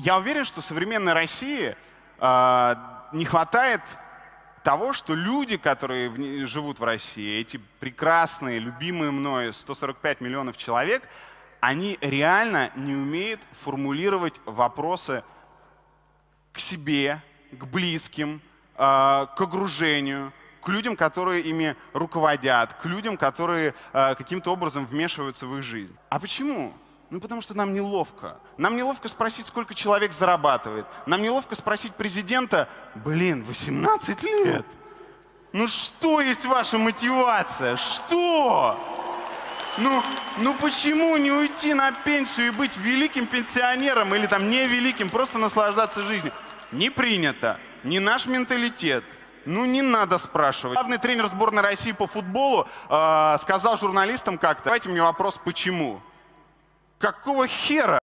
я уверен, что современной России э, не хватает того, что люди, которые в, живут в России, эти прекрасные, любимые мной 145 миллионов человек, они реально не умеют формулировать вопросы к себе, к близким, э, к окружению, к людям, которые ими руководят, к людям, которые э, каким-то образом вмешиваются в их жизнь. А почему? Ну, потому что нам неловко. Нам неловко спросить, сколько человек зарабатывает. Нам неловко спросить президента, блин, 18 лет. Ну что есть ваша мотивация? Что? Ну, ну почему не уйти на пенсию и быть великим пенсионером или там не великим, просто наслаждаться жизнью? Не принято. Не наш менталитет. Ну не надо спрашивать. Главный тренер сборной России по футболу э, сказал журналистам как-то, давайте мне вопрос, почему? Какого хера?